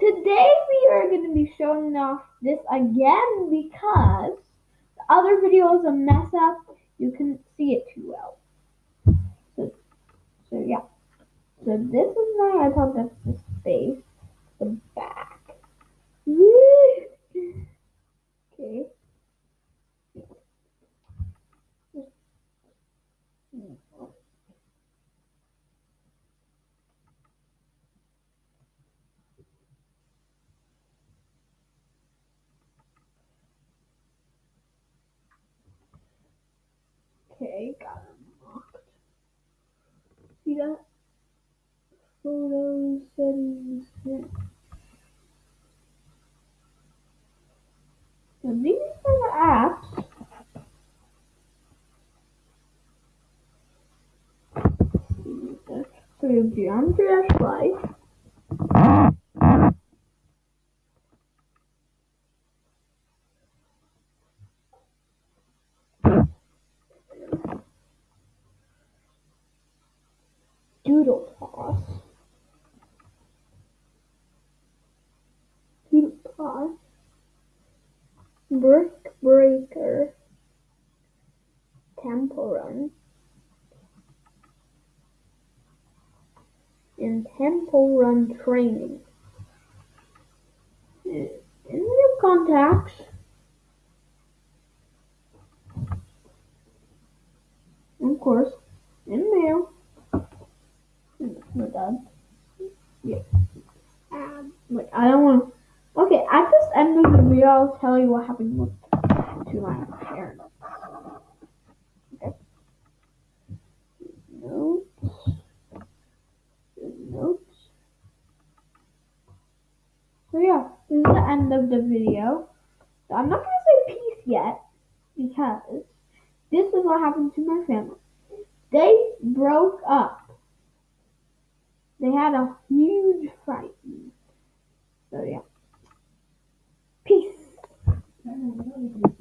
today we are going to be showing off this again because the other video is a mess up. You couldn't see it too well. So, so yeah. So this is my iPod. That's the space, the back. Okay. Okay, got it unlocked. See that? Photo settings. So these are the apps. So we have Geometry Life. Brick Breaker. Temple Run. And Temple Run Training. We have contacts. Of course, in mail. My dad. Yeah. Um, like I don't want. End of the video, I'll tell you what happened with to my parents. Notes. Notes. So yeah, this is the end of the video. So I'm not gonna say peace yet because this is what happened to my family. They broke up. They had a.